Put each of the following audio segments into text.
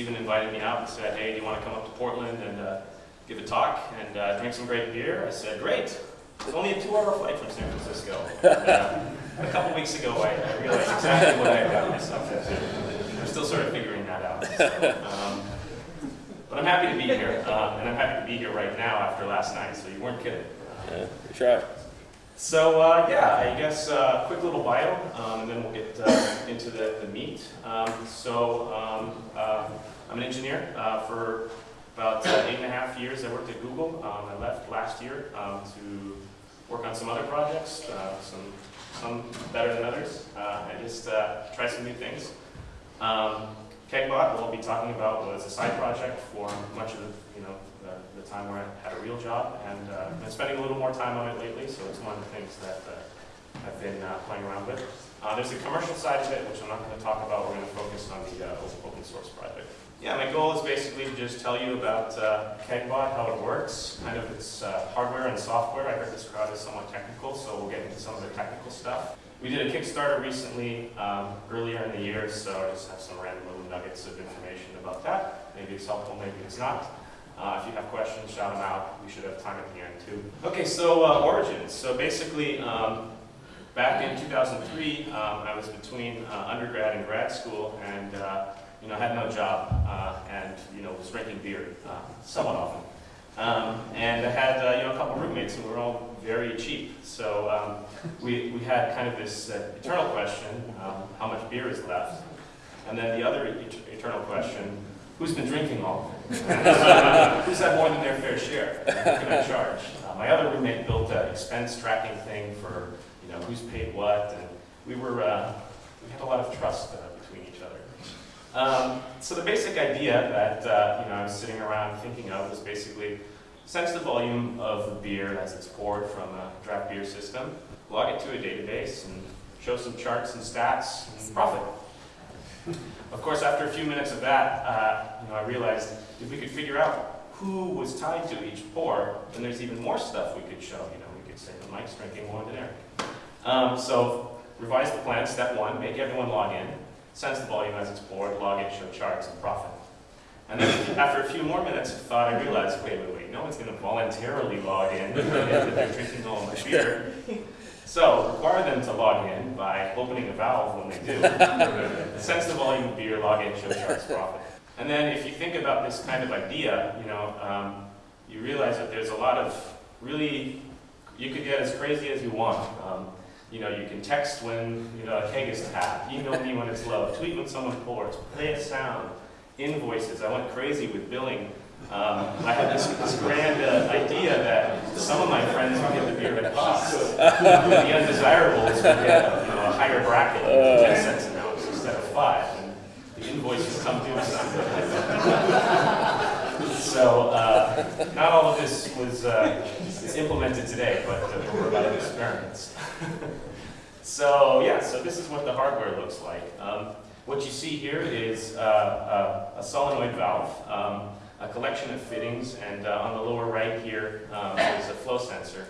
Stephen invited me out and said, hey, do you want to come up to Portland and uh, give a talk and uh, drink some great beer? I said, great. It's only a two-hour flight from San Francisco. Uh, a couple weeks ago, I, I realized exactly what I gotten myself into. I'm still sort of figuring that out. So, um, but I'm happy to be here, um, and I'm happy to be here right now after last night, so you weren't kidding. Yeah, right. So uh, yeah, I guess uh, quick little bio, um, and then we'll get uh, into the, the meat. Um, so um, uh, I'm an engineer uh, for about uh, eight and a half years. I worked at Google. Um, I left last year um, to work on some other projects, some some better than others. I just try some new things. Kegbot, what we'll be talking about was a side project for much of the, you know, the, the time where I had a real job, and uh, I've been spending a little more time on it lately, so it's one of the things that uh, I've been uh, playing around with. Uh, there's a commercial side to it, which I'm not going to talk about. We're going to focus on the uh, open source project. Yeah, my goal is basically to just tell you about Kegbot, how it works, kind of its hardware and software. I heard this crowd is somewhat technical, so we'll get into some of the technical stuff. We did a Kickstarter recently, um, earlier in the year, so I just have some random little nuggets of information about that. Maybe it's helpful, maybe it's not. Uh, if you have questions, shout them out. We should have time at the end too. Okay, so uh, origins. So basically, um, back in 2003, um, I was between uh, undergrad and grad school, and uh, you know, had no job, uh, and you know, was drinking beer uh, somewhat often. Um, and I had you know a couple roommates who were all very cheap. So um, we, we had kind of this uh, eternal question: um, how much beer is left? And then the other et eternal question: who's been drinking all of it? who's had more than their fair share? Can I charge? Uh, my other roommate built an expense tracking thing for you know who's paid what, and we were uh, we had a lot of trust uh, between each other. Um, so the basic idea that uh, you know I was sitting around thinking of was basically sense the volume of the beer as it's poured from a draft beer system, log it to a database, and show some charts and stats and profit. Of course, after a few minutes of that, uh, you know, I realized if we could figure out who was tied to each pour, then there's even more stuff we could show. You know, we could say that Mike's drinking more than Eric. Um, so revise the plan. Step one: make everyone log in sense the volume as it's poured, log it, show charts, and profit. And then after a few more minutes of thought, I realized, wait, wait, wait, no one's going to voluntarily log in that they're drinking all my beer. So require them to log in by opening a valve when they do. sense the volume of beer, log in, show charts, profit. And then if you think about this kind of idea, you know, um, you realize that there's a lot of really, you could get as crazy as you want. Um, you know, you can text when you know a keg is tapped, email me when it's low, tweet when someone pours, play a sound, invoices. I went crazy with billing. Um, I had this, this grand uh, idea that some of my friends would get the beer at cost. the undesirables would get you know, a higher bracket, 10 cents an ounce instead of five, and the invoice would come due So uh, not all of this was uh, is implemented today, but uh, we're about experiments. so yeah, so this is what the hardware looks like. Um, what you see here is uh, a, a, solenoid valve, um, a collection of fittings, and uh, on the lower right here um, is a flow sensor.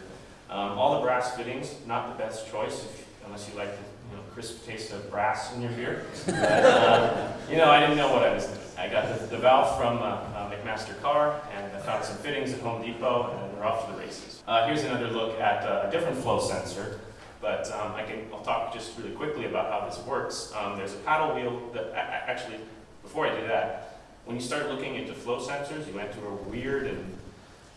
Um, all the brass fittings, not the best choice if, unless you like the you know, crisp taste of brass in your beer. But, um, you know, I didn't know what I was doing. I got the, the valve from uh, uh, McMaster Carr, and I found some fittings at Home Depot, and we're off to the races. Uh, here's another look at a different flow sensor, but um, I can, I'll talk just really quickly about how this works. Um, there's a paddle wheel that, actually, before I do that, when you start looking into flow sensors, you enter a weird and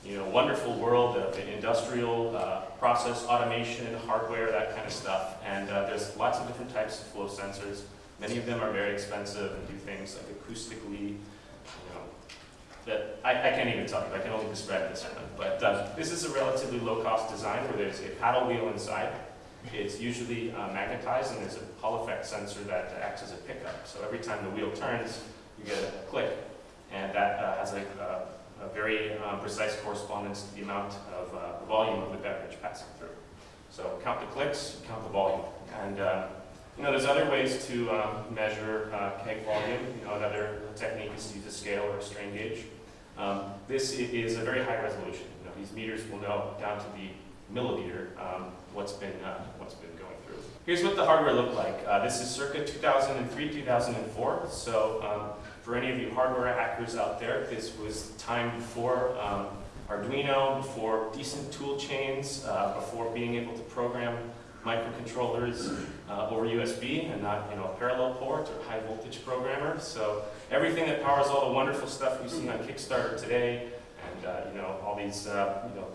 you know, wonderful world of industrial uh, process automation, hardware, that kind of stuff. And uh, there's lots of different types of flow sensors. Many of them are very expensive and do things like acoustically, you know, that I, I can't even tell you, I can only describe this one. But uh, this is a relatively low-cost design where there's a paddle wheel inside. It's usually uh, magnetized and there's a Hall effect sensor that acts as a pickup. So every time the wheel turns, you get a click. And that uh, has a, a, very uh, precise correspondence to the amount of uh, the volume of the beverage passing through. So count the clicks, count the volume. And uh, you know, there's other ways to um, measure uh, keg volume. You know, another technique is to use a scale or a strain gauge. Um, this is a very high resolution. You know, these meters will know down to the milliliter um, what's been uh, what's been going through. Here's what the hardware looked like. Uh, this is circa 2003, 2004. So um, for any of you hardware hackers out there, this was time before um, Arduino, before decent tool chains, uh, before being able to program microcontrollers uh, over USB and not, you know, a parallel port or high voltage programmer. So everything that powers all the wonderful stuff we see on Kickstarter today, and uh, you know, all these, uh, you know,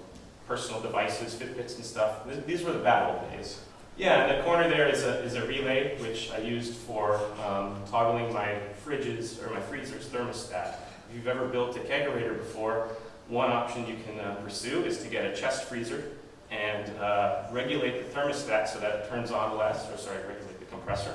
personal devices, Fitbits and stuff. Th these were the bad old days. Yeah, in the corner there is a, is a relay, which I used for um, toggling my fridges, or my freezer's thermostat. If you've ever built a kegerator before, one option you can uh, pursue is to get a chest freezer and uh, regulate the thermostat so that it turns on less, or sorry, regulate the compressor.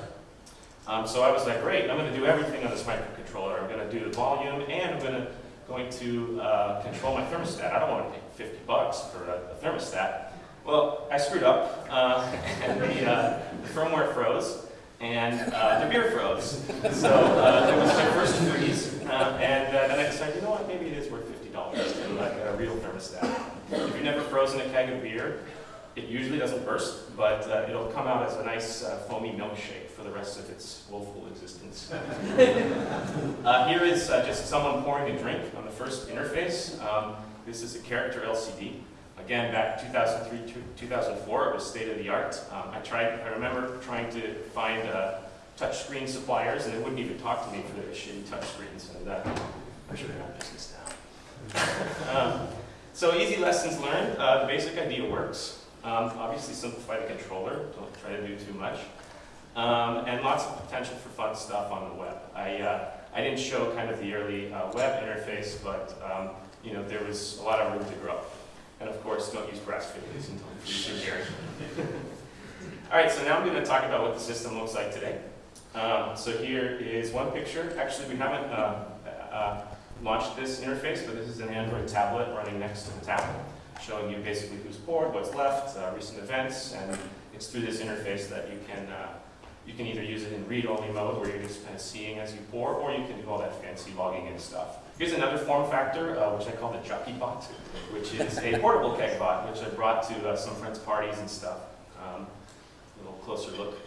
Um, so I was like, great, I'm going to do everything on this microcontroller. I'm going to do the volume, and I'm going to going to uh, control my thermostat. I don't want to pay 50 bucks for a, a thermostat. Well, I screwed up, uh, and the, uh, the, firmware froze, and uh, the beer froze. So uh, it was my first freeze, uh, and then I decided, you know what, maybe it is worth $50 to like a real thermostat. If you've never frozen a keg of beer, it usually doesn't burst, but uh, it'll come out as a nice uh, foamy milkshake for the rest of its woeful existence. uh, here is uh, just someone pouring a drink on the first interface. Um, this is a character LCD. Again, back 2003, 2004, it was state of the art. Um, I tried. I remember trying to find uh, touchscreen suppliers, and they wouldn't even talk to me for their shitty touchscreens. And uh, I should have got business down. um, so easy lessons learned. the basic idea works. Um, obviously simplify the controller, don't try to do too much. Um, and lots of potential for fun stuff on the web. I, uh, I didn't show kind of the early uh, web interface, but um, you know, there was a lot of room to grow. And of course, don't use videos until you your hair. All right, so now I'm going to talk about what the system looks like today. Um, so here is one picture. Actually, we haven't uh, uh launched this interface, but this is an Android tablet running next to the tablet showing you basically who's poured, what's left, uh, recent events, and it's through this interface that you can uh, you can either use it in read-only mode where you're just kind of seeing as you pour, or you can do all that fancy logging in stuff. Here's another form factor, uh, which I call the Jockey Bot, which is a portable keg bot, which I brought to uh, some friends' parties and stuff. Um, a little closer look.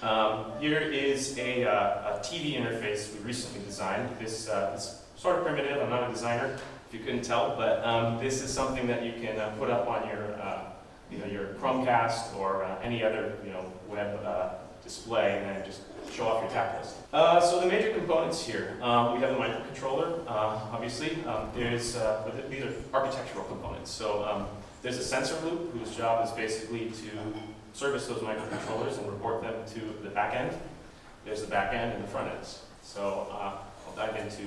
Um, here is a, uh, a, TV interface we recently designed. This uh, is sort of primitive, I'm not a designer, you couldn't tell, but um, this is something that you can uh, put up on your, uh, you know, your Chromecast or uh, any other, you know, web uh, display and then just show off your tap list. Uh, so the major components here, um, we have the microcontroller, uh, obviously. Um, there's, these are architectural components. So um, there's a sensor loop whose job is basically to service those microcontrollers and report them to the back end. There's the back end and the front ends. So I'll dive into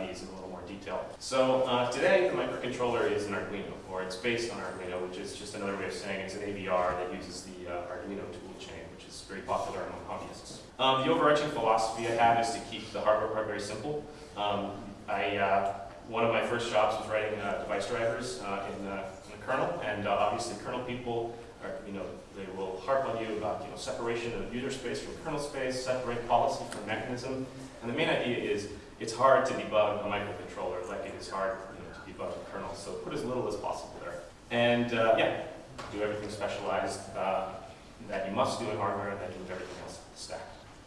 these in a little detail. So uh, today, the microcontroller is an Arduino, or it's based on Arduino, which is just another way of saying it's an AVR that uses the uh, Arduino toolchain, which is very popular among hobbyists. Um, the overarching philosophy I have is to keep the hardware part very simple. Um, I, uh, one of my first jobs was writing uh, device drivers uh, in, in, the kernel, and uh, obviously kernel people you know, they will harp on you about, you know, separation of user space from kernel space, separate policy from mechanism, and the main idea is it's hard to debug a microcontroller like it is hard you know, to debug a kernel. So put as little as possible there. And uh, yeah, do everything specialized uh, that you must do in hardware and then do everything else in the stack.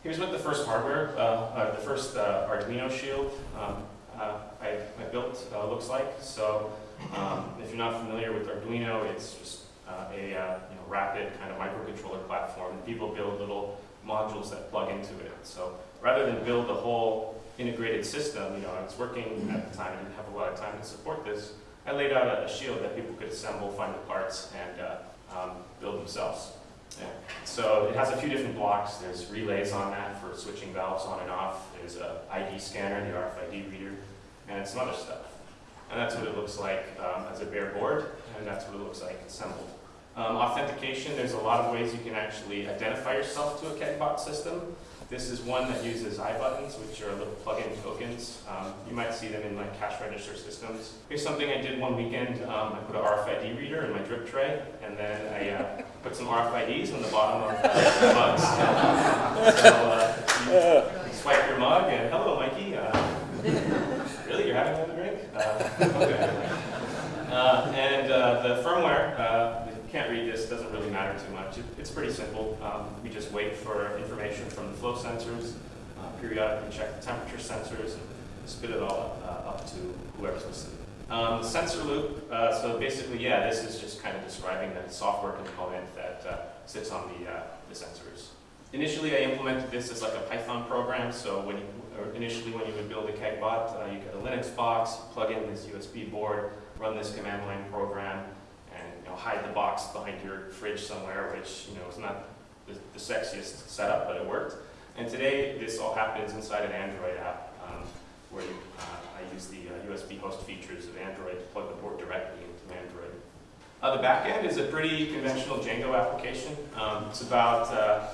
Here's what the first hardware, uh, uh the first uh, Arduino shield um, uh, I, I, built looks like. So um, if you're not familiar with Arduino, it's just a you know, rapid kind of microcontroller platform. People build little modules that plug into it. So rather than build the whole integrated system, you know, I was working at the time, I didn't have a lot of time to support this. I laid out a, a shield that people could assemble, find the parts, and uh, um, build themselves. Yeah. So it has a few different blocks. There's relays on that for switching valves on and off. There's a ID scanner, the RFID reader, and some other stuff. And that's what it looks like um, as a bare board, and that's what it looks like assembled. Um, authentication, there's a lot of ways you can actually identify yourself to a KEGBot system. This is one that uses iButtons, which are little plug-in tokens. Um, you might see them in like cash register systems. Here's something I did one weekend. Um, I put an RFID reader in my drip tray, and then I uh, put some RFIDs on the bottom of the mugs. so uh, you swipe your mug, and hello, Mikey. Uh, really, you're having another drink? Uh, okay. Uh, and uh, the firmware can't read this, doesn't really matter too much. It, it's pretty simple. Um, we just wait for information from the flow sensors, uh, periodically check the temperature sensors and spit it all uh, up to whoever's listening. Um, sensor loop, uh, so basically, yeah, this is just kind of describing the software component that uh, sits on the, uh, the sensors. Initially, I implemented this as like a Python program, so when you, initially when you would build a KEGBot, uh, you get a Linux box, plug in this USB board, run this command line program, and you know, hide the box behind your fridge somewhere, which you know is not the, the sexiest setup, but it worked. And today, this all happens inside an Android app, um, where you, uh, I use the uh, USB host features of Android to plug the board directly into Android. Uh, the backend is a pretty conventional Django application. Um, it's about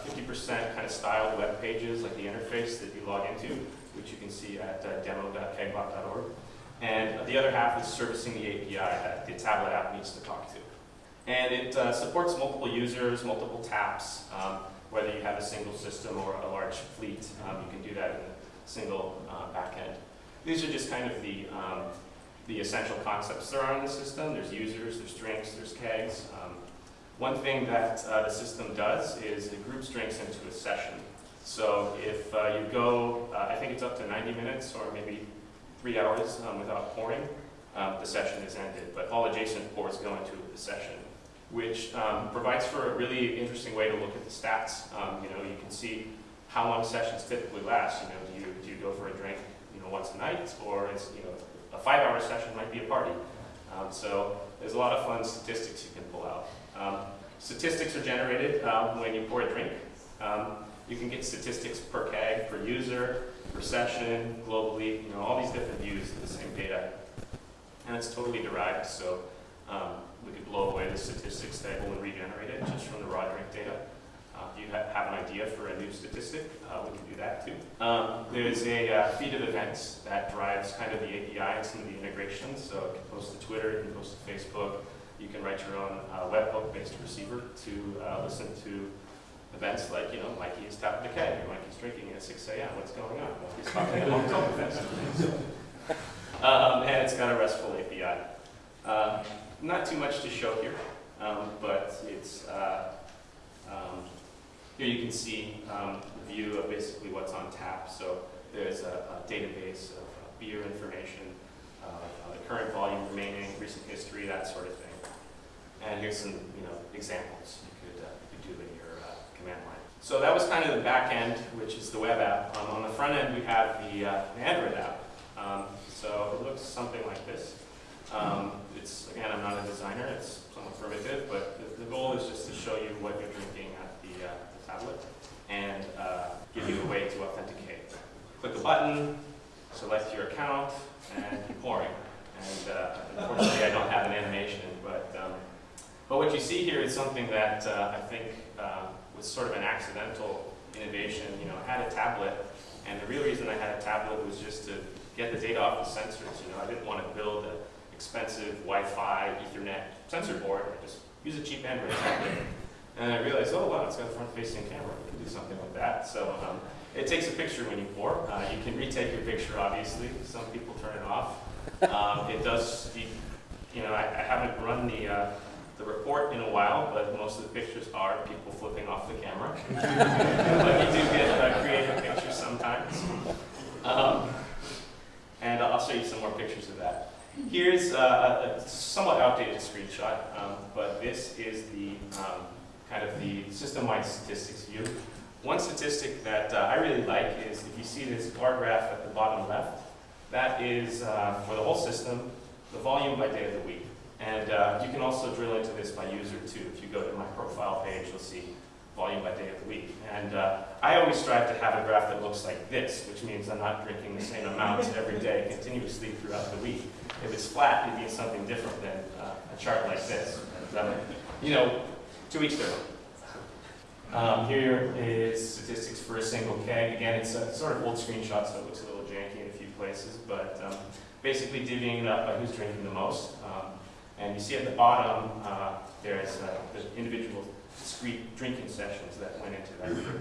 50% kind of styled web pages, like the interface that you log into, which you can see at uh, demo.kegbot.org. And the other half is servicing the API that the tablet app needs to talk to. And it uh, supports multiple users, multiple taps, um, whether you have a single system or a large fleet. Um, you can do that in a single uh, backend. These are just kind of the, um, the essential concepts that are on the system. There's users, there's drinks, there's kegs. Um, one thing that uh, the system does is it groups drinks into a session. So if uh, you go, uh, I think it's up to 90 minutes or maybe three hours um, without pouring, um, the session is ended. But all adjacent pours go into the session, which um, provides for a really interesting way to look at the stats. Um, you know, you can see how long sessions typically last. You know, do you, do you go for a drink, you know, once a night, or is, you know, a five-hour session might be a party. Um, so there's a lot of fun statistics you can pull out. Statistics are generated when you pour a drink. You can get statistics per keg, per user, per session, globally, you know, all these different views of the same data. And it's totally derived, so um, we could blow away the statistics table and regenerate it just from the raw drink data. Uh, if you ha have an idea for a new statistic, uh, we can do that too. Um, there's a uh, feed of events that drives kind of the API and some of the integrations. So you can post to Twitter, you can post to Facebook, you can write your own uh, webhook-based receiver to uh, listen to events like, you know, Mikey is tapping the keg, or Mikey's drinking at 6 a.m., what's going on? Um, and it's got a RESTful API. Uh, not too much to show here, um, but it's, uh, um, here you can see um, the view of basically what's on tap. So there's a, a database of uh, beer information, uh, the current volume remaining, recent history, that sort of thing. And here's some, you know, examples you could, uh, you could do in your uh, command line. So that was kind of the back end, which is the web app. Um, on the front end, we have the, uh, Android app. Um, so it looks something like this. Um, it's, again, I'm not a designer, it's somewhat primitive, but the, the goal is just to show you what you're drinking at the, uh, the tablet and uh, give you a way to authenticate. Click a button, select your account, and you're pouring. And uh, unfortunately, I don't have an animation, but, um, but what you see here is something that uh, I think uh, was sort of an accidental innovation. You know, I had a tablet, and the real reason I had a tablet was just to get the data off the sensors. You know, I didn't want to build an expensive Wi-Fi, Ethernet sensor board. I just use a cheap Android tablet. And I realized, oh wow, it's got a front-facing camera. We can do something like that. So um, it takes a picture when you pour. Uh, you can retake your picture, obviously. Some people turn it off. Um, it does, you, know, I, I, haven't run the, uh, the report in a while, but most of the pictures are people flipping off the camera. but you do get uh, creative pictures sometimes. Um, and I'll show you some more pictures of that. Here's uh, a somewhat outdated screenshot, um, but this is the um, kind of the system-wide statistics view. One statistic that uh, I really like is if you see this bar graph at the bottom left, that is uh, for the whole system, the volume by day of the week. And uh, you can also drill into this by user too. If you go to my profile page, you'll see volume by day of the week. And uh, I always strive to have a graph that looks like this, which means I'm not drinking the same amount every day continuously throughout the week. If it's flat, it means something different than uh, a chart like this. Um, you know, two weeks ago. Um, here is statistics for a single keg. Again, it's a sort of old screenshot, so it looks a little janky in a few places, but um, basically divvying it up by who's drinking the most. Um, and you see at the bottom, uh, there's uh, individual discrete drinking sessions that went into that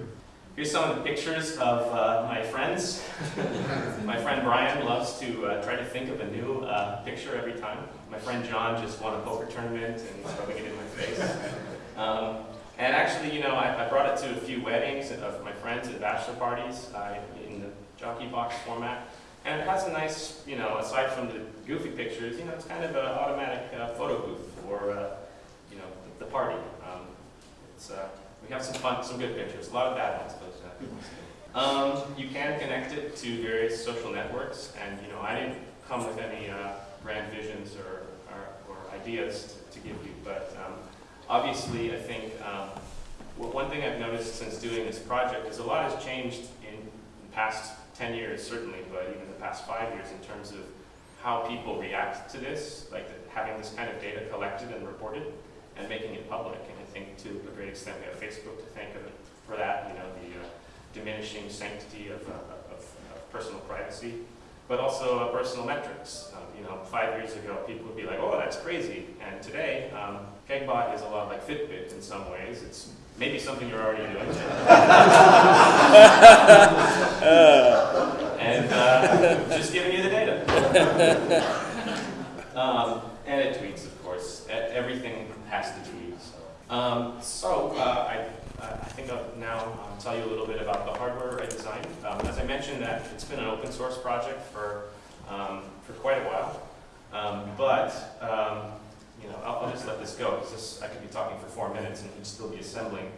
Here's some of the pictures of uh, my friends. my friend Brian loves to uh, try to think of a new uh, picture every time. My friend John just won a poker tournament and he's rubbing it in my face. Um, and actually, you know, I, I, brought it to a few weddings of my friends and bachelor parties. in the jockey box format. And it has a nice, you know, aside from the goofy pictures, you know, it's kind of an automatic uh, photo booth for, uh, you know, the, the party. Um, it's, uh, we have some fun, some good pictures, a lot of bad ones, but uh, um, you can connect it to various social networks, and you know, I didn't come with any uh, grand visions or, or, or ideas to, to give you, but um, obviously, I think um, one thing I've noticed since doing this project is a lot has changed in the past 10 years, certainly, but even the past five years in terms of how people react to this, like having this kind of data collected and reported and making it public. And I think to a great extent we have Facebook to thank for that, you know, the uh, diminishing sanctity of, uh, of, of, personal privacy, but also uh, personal metrics. Um, you know, five years ago people would be like, oh, that's crazy. And today, um, Kegbot is a lot like Fitbit in some ways. It's maybe something you're already doing. and uh, just giving you the data. um, and it tweets, of course. Everything has to tweet. Um, so uh, I, I think I'll now um, tell you a little bit about the hardware I designed. Um, as I mentioned, that it's been an open source project for um, for quite a while, um, but you know, I'll, I'll, just let this go because I could be talking for four minutes and you'd still be assembling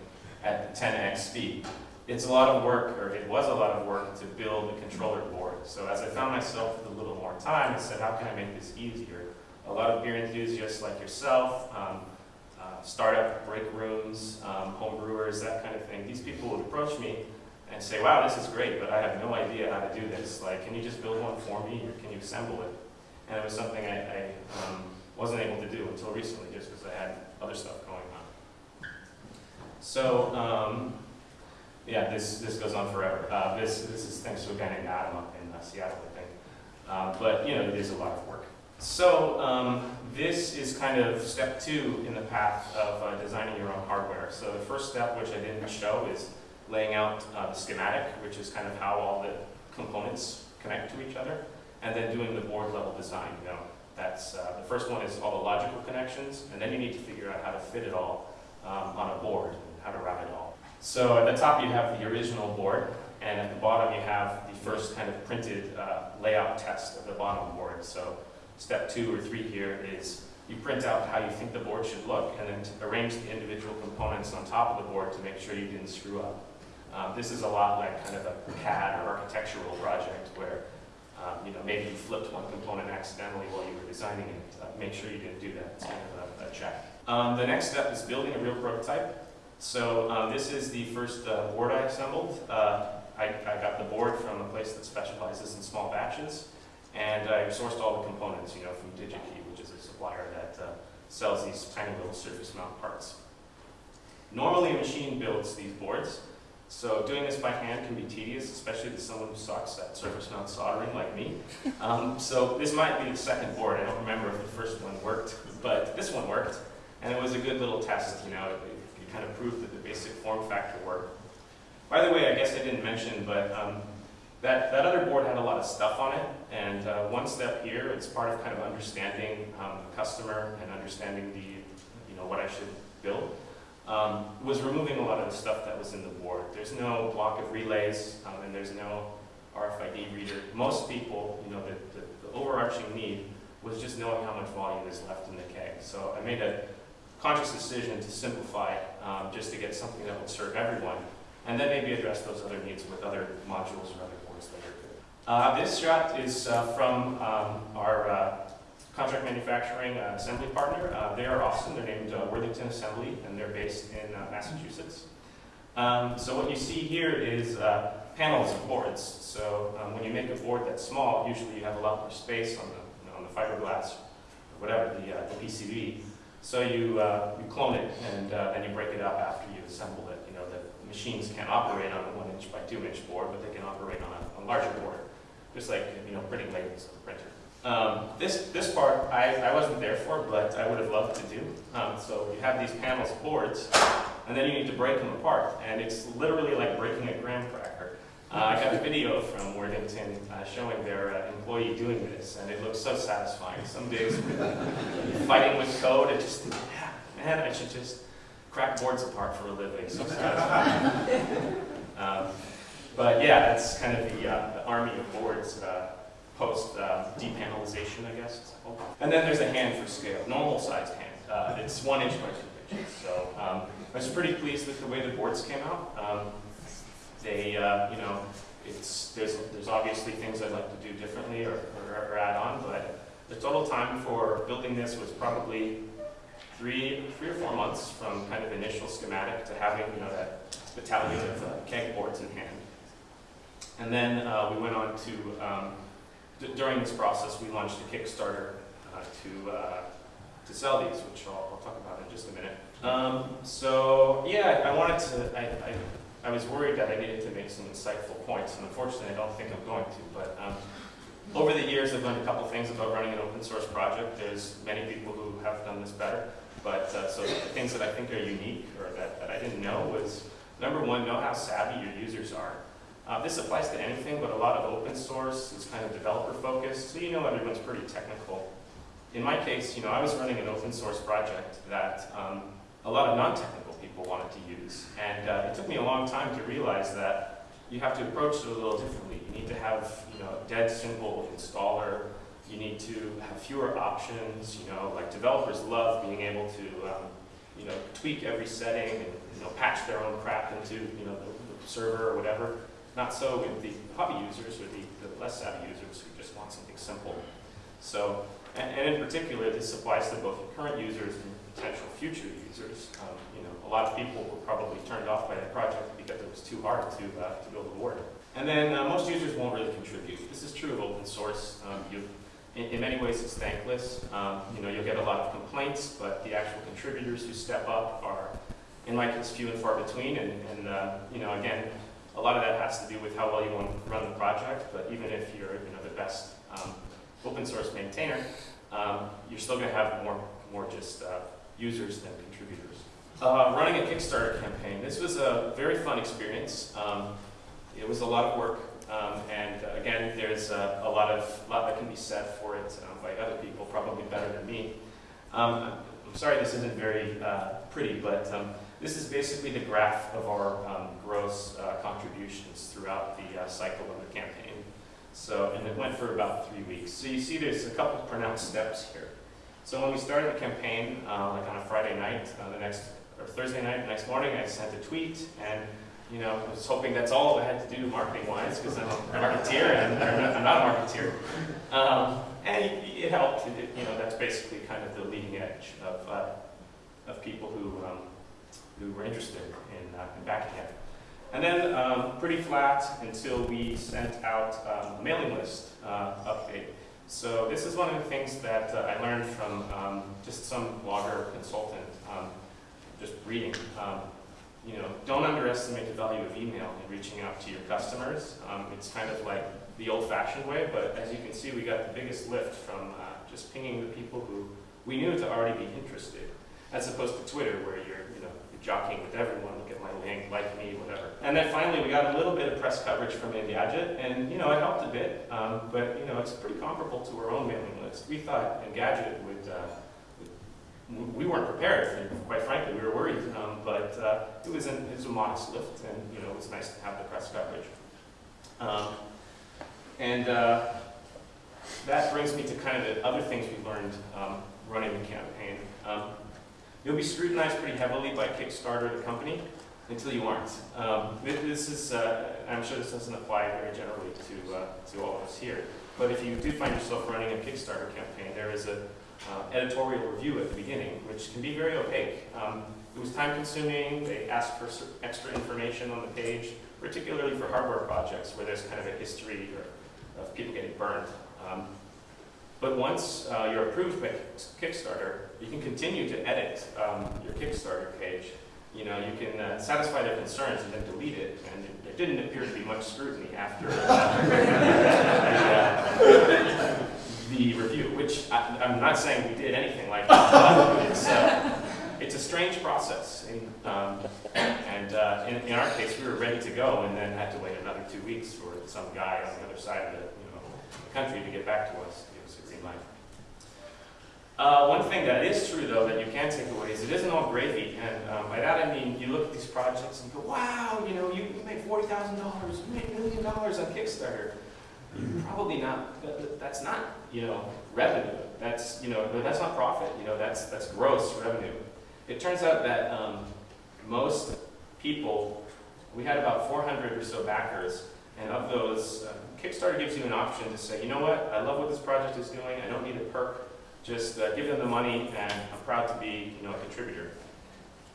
at 10x speed. It's a lot of work, or it was a lot of work, to build a controller board. So as I found myself with a little more time, I said, how can I make this easier? A lot of beer enthusiasts like yourself, um, uh, startup break rooms, um, home brewers, that kind of thing, these people would approach me and say, wow, this is great, but I have no idea how to do this. Like, can you just build one for me, or can you assemble it? And it was something I, I um, wasn't able to do until recently, just because I had other stuff going on. So, um, yeah, this, this goes on forever. Uh, this, this is thanks to a guy named Adam up in uh, Seattle, I think. Uh, but, you know, it is a lot of work. So, um, this is kind of step two in the path of uh, designing your own hardware. So the first step, which I didn't show, is laying out uh, the schematic, which is kind of how all the components connect to each other, and then doing the board level design. You know, that's, uh, the first one is all the logical connections, and then you need to figure out how to fit it all um, on a board, and how to route it all. So at the top you have the original board, and at the bottom you have the first kind of printed uh, layout test of the bottom board. So step two or three here is you print out how you think the board should look, and then arrange the individual components on top of the board to make sure you didn't screw up. Um, this is a lot like kind of a CAD or architectural project where um, you know, maybe you flipped one component accidentally while you were designing it. Uh, make sure you didn't do that. It's kind of a, a check. Um, the next step is building a real prototype. So um, this is the first uh, board I assembled. Uh, I, I, got the board from a place that specializes in small batches, and I sourced all the components, you know, from DigiKey, which is a supplier that uh, sells these tiny little surface mount parts. Normally a machine builds these boards, so doing this by hand can be tedious, especially to someone who sucks at surface mount soldering like me. Um, so this might be the second board. I don't remember if the first one worked, but this one worked. And it was a good little test, you know, it, it kind of proved that the basic form factor worked. By the way, I guess I didn't mention, but um, that, that other board had a lot of stuff on it. And uh, one step here, it's part of kind of understanding um, the customer and understanding the, you know, what I should build um, was removing a lot of the stuff that was in the board. There's no block of relays, um, and there's no RFID reader. Most people, you know, the, the, the, overarching need was just knowing how much volume is left in the keg. So I made a conscious decision to simplify um, just to get something that would serve everyone, and then maybe address those other needs with other modules or other boards later. Uh, this shot is uh, from um, our uh, contract manufacturing uh, assembly partner. Uh, they are awesome. They're named uh, Worthington Assembly, and they're based in uh, Massachusetts. Um, so what you see here is uh, panels of boards. So um, when you make a board that's small, usually you have a lot more space on the, you know, on the fiberglass, or whatever, the, uh, the PCB. So you, you clone it, and then you break it up after you assemble it. You know, the machines can't operate on a one inch by two inch board, but they can operate on a, a larger board, just like you know printing labels on a printer. Um, this, this part I, I wasn't there for, but I would have loved to do. Um, so you have these panels of boards, and then you need to break them apart. And it's literally like breaking a graham cracker. Uh, I got a video from Worthington uh, showing their uh, employee doing this, and it looks so satisfying. Some days fighting with code, it just, yeah, man, I should just crack boards apart for a living. So satisfying. um, but yeah, that's kind of the, uh, army of boards uh, post uh, depanelization, I guess. it's called. And then there's a hand for scale, normal sized hand. Uh, it's one inch by two inches. So um, I was pretty pleased with the way the boards came out. Um, they, uh, you know, it's there's there's obviously things I'd like to do differently or, or, or add on, but the total time for building this was probably three three or four months from kind of initial schematic to having you know that battalion of uh, keg boards in hand. And then uh, we went on to um, during this process we launched a Kickstarter uh, to uh, to sell these, which I'll, I'll talk about in just a minute. Um, so yeah, I wanted to. I, I, I was worried that I needed to make some insightful points, and unfortunately, I don't think I'm going to. But um, over the years, I've learned a couple things about running an open source project. There's many people who have done this better, but uh, so the things that I think are unique or that, that I didn't know was number one, know how savvy your users are. Uh, this applies to anything, but a lot of open source is kind of developer focused, so you know everyone's pretty technical. In my case, you know, I was running an open source project that um, a lot of non-technical people wanted to use, and uh, it took me a long time to realize that you have to approach it a little differently. You need to have, you know, a dead simple installer. You need to have fewer options. You know, like developers love being able to, um, you know, tweak every setting and you know patch their own crap into you know the, the server or whatever. Not so with the hobby users or the, the less savvy users who just want something simple. So, and, and in particular, this applies to both current users and potential future users. Um, you know, a lot of people were probably turned off by that project because it was too hard to, uh, to build a board. And then uh, most users won't really contribute. This is true of open source. Um, you, in, in many ways, it's thankless. Um, you know, you'll get a lot of complaints, but the actual contributors who step up are, in my case, few and far between. And, and uh, you know, again, a lot of that has to do with how well you want to run the project. But even if you're, you know, the best um, open source maintainer, um, you're still going to have more, more just uh, users than contributors. Uh, running a Kickstarter campaign. This was a very fun experience. Um, it was a lot of work, um, and uh, again, there's a, a lot of lot that can be said for it um, by other people, probably better than me. Um, I'm sorry this isn't very uh, pretty, but this is basically the graph of our um, gross uh, contributions throughout the uh, cycle of the campaign. So, and it went for about three weeks. So you see there's a couple of pronounced steps here. So when we started the campaign, uh, like on a Friday night, uh, the next, or Thursday night, the next morning, I sent a tweet, and you know, I was hoping that's all I had to do marketing-wise, because I'm a marketeer, and I'm not a marketeer. Um, and it, it helped. It, you know, that's basically kind of the leading edge of, uh, of people who, um, who were interested in, uh, in backing it. And then um, pretty flat until we sent out um, a mailing list uh, update. So this is one of the things that uh, I learned from um, just some blogger consultant, um, just reading. Um, you know, don't underestimate the value of email in reaching out to your customers. Um, it's kind of like the old-fashioned way, but as you can see, we got the biggest lift from uh, just pinging the people who we knew to already be interested, as opposed to Twitter, where you're jockeying with everyone, look at my link, like me, whatever. And then finally, we got a little bit of press coverage from Engadget, and you know, it helped a bit, um, but you know, it's pretty comparable to our own mailing list. We thought Engadget would, uh, we weren't prepared, quite frankly, we were worried, um, but uh, it, was an, it was a modest lift, and you know, it was nice to have the press coverage. Um, and uh, that brings me to kind of the other things we learned um, running the campaign. You'll be scrutinized pretty heavily by Kickstarter, the company, until you aren't. Um, this is, uh, I'm sure this doesn't apply very generally to, uh, to all of us here, but if you do find yourself running a Kickstarter campaign, there is a uh, editorial review at the beginning, which can be very opaque. Um, it was time consuming, they asked for extra information on the page, particularly for hardware projects where there's kind of a history or, of people getting burned. Um, but once uh, you're approved by Kickstarter, you can continue to edit um, your Kickstarter page. You know, you can uh, satisfy their concerns and then delete it, and there didn't appear to be much scrutiny after uh, the, the, review, which I, am not saying we did anything like that, it's, uh, it's a strange process. And, um, and uh, in, in, our case, we were ready to go and then had to wait another two weeks for some guy on the other side of the, you know, country to get back to us. Uh, one thing that is true, though, that you can take away is it isn't all gravy. And um, by that I mean you look at these projects and go, wow, you know, you, you made $40,000, you made a million dollars on Kickstarter. probably not, that- that's not, you know, revenue. That's, you know, that's not profit, you know, that's, that's gross revenue. It turns out that um, most people, we had about 400 or so backers, and of those, uh, Kickstarter gives you an option to say, you know what, I love what this project is doing, I don't need a perk, just uh, give them the money, and I'm proud to be, you know, a contributor.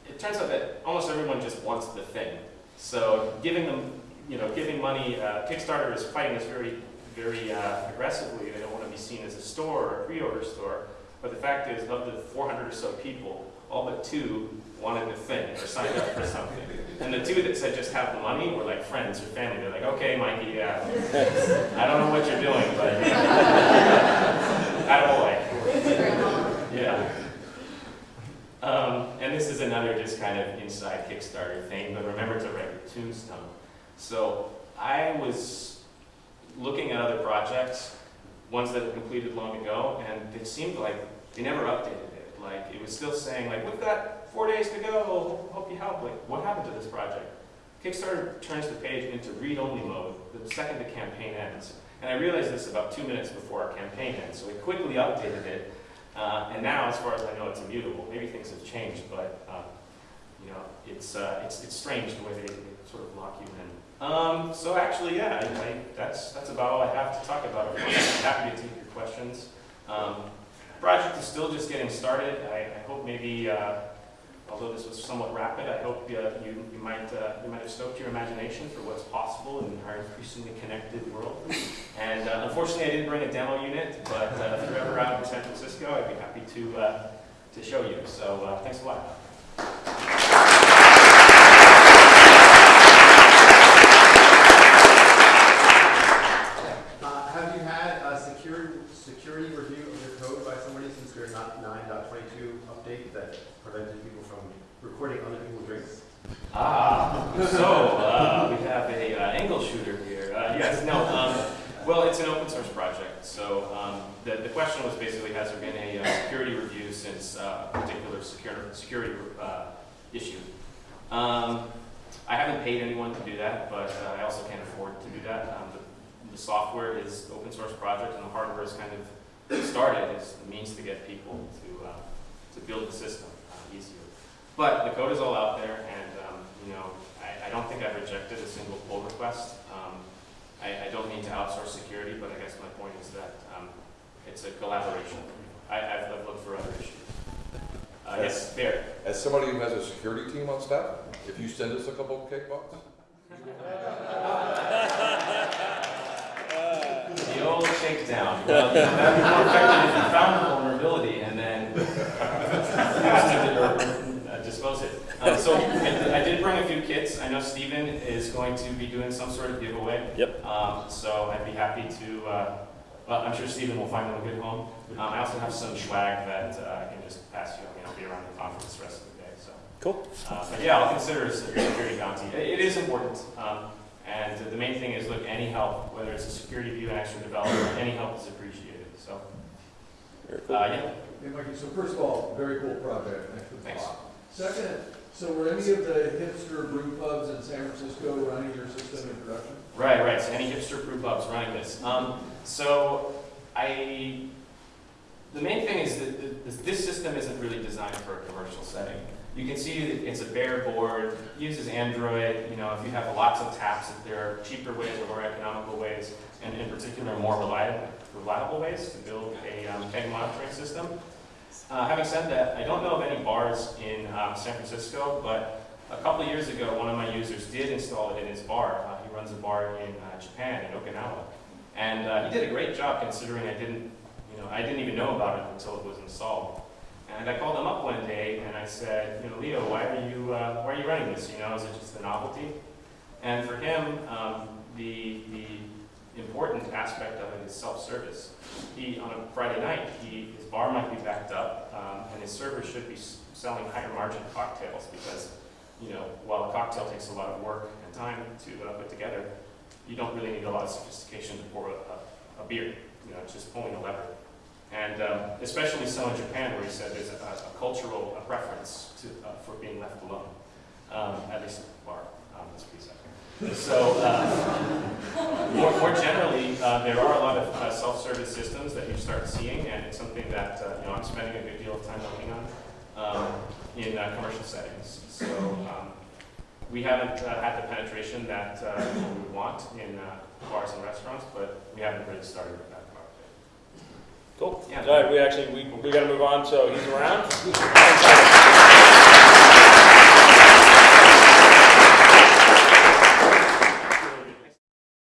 It turns out that almost everyone just wants the thing. So giving them, you know, giving money, uh, Kickstarter is fighting this very, very uh, aggressively. They don't want to be seen as a store or a pre-order store. But the fact is, of the 400 or so people, all but two wanted the thing or signed up for something. And the two that said just have the money were like friends or family. They're like, okay, Mikey, yeah, I don't know what you're doing, but attaboy. Yeah. Um, and this is another just kind of inside Kickstarter thing, but remember to write your tombstone. So I was looking at other projects, ones that were completed long ago, and it seemed like they never updated it. Like it was still saying like, we've got four days to go, hope you help. Like, what happened to this project? Kickstarter turns the page into read-only mode the second the campaign ends. And I realized this about two minutes before our campaign ends, so we quickly updated it. Uh, and now, as far as I know, it's immutable. Maybe things have changed, but um, you know, it's, uh, it's, it's strange the way they, they sort of lock you in. Um, so actually, yeah, I, I, that's, that's about all I have to talk about. I'm happy to take your questions. Um, project is still just getting started. I, I hope maybe, uh, although this was somewhat rapid, I hope uh, you, you, might, uh, you might have stoked your imagination for what's possible in our increasingly connected world. And uh, unfortunately, I didn't bring a demo unit, but uh, if you're ever out in San Francisco, I'd be happy to, uh, to show you. So uh, thanks a lot. Uh, have you had a security, security review of your code by somebody since your not 9.22 update that prevented people from recording other people's drinks? Ah, so uh, we have a uh, angle shooter here. Uh, yes, no. Um, well, it's an open source project. So um, the, the question was basically, has there been a uh, security review since uh, a particular secure, security uh, issue? Um, I haven't paid anyone to do that, but I also can't afford to do that. Um, the, the software is open source project, and the hardware is kind of started as a means to get people to to build the system uh, easier. But the code is all out there, and um, you know, I, I don't think I've rejected a single pull request. Um, I, I don't mean to outsource security, but I guess my point is that um, it's a collaboration. I, I've, I've looked for other issues. Uh, yes, Bear. As somebody who has a security team on staff, if you send us a couple of cake pops, The old shakedown. Well, you that'd be more effective if you found the vulnerability and then dispose it. Um, so I, I did bring a few kits. I know Steven is going to be doing some sort of giveaway. Yep. Um, so I'd be happy to, uh, well, I'm sure Steven will find them a good home. Um, I also have some swag that uh, I can just pass you. I mean, I'll be around the conference the rest of the day. So. Cool. Uh, but yeah, I'll consider a security bounty. It, it is important. Um, and the main thing is, look, any help, whether it's a security view, an extra developer, any help is appreciated. So, Very uh, yeah, Hey, Mikey, so first of all, very cool project, thanks for the Thanks. talk. Second, so were any of the hipster brew pubs in San Francisco running your system in production? right, right. So any hipster brew pubs running this. Um, so I, the main thing is that this system isn't really designed for a commercial setting. You can see that it's a bare board, uses Android, you know, if you have lots of taps, there are cheaper ways or more economical ways, and in particular more reliable, reliable ways to build a um, keg monitoring system. Uh, having said that, I don't know of any bars in um, San Francisco, but a couple years ago, one of my users did install it in his bar. Uh, he runs a bar in uh, Japan, in Okinawa. And uh, he did a great job considering I didn't, you know, I didn't even know about it until it was installed. And I called him up one day and I said, you know, Leo, why are you, uh, why are you running this? You know, is it just a novelty? And for him, um, the, the important aspect of it is self-service. He, on a Friday night, he, his bar might be backed up, um, and his server should be selling higher margin cocktails because, you know, while a cocktail takes a lot of work and time to uh, put together, you don't really need a lot of sophistication to pour a, a, a beer. You know, just pulling a lever. And um, especially so in Japan, where he said there's a, a cultural a preference to, uh, for being left alone, um, at least bar. Um, that's pretty. So, uh, more, more generally, uh, there are a lot of uh, self-service systems that you start seeing, and it's something that, uh, you know, I'm spending a good deal of time working on, um, in, uh, commercial settings. So, um, we haven't, had the penetration that, we want in, bars and restaurants, but we haven't really started with that part yet. Cool. Yeah. All right, we actually, we, we gotta move on, so he's around.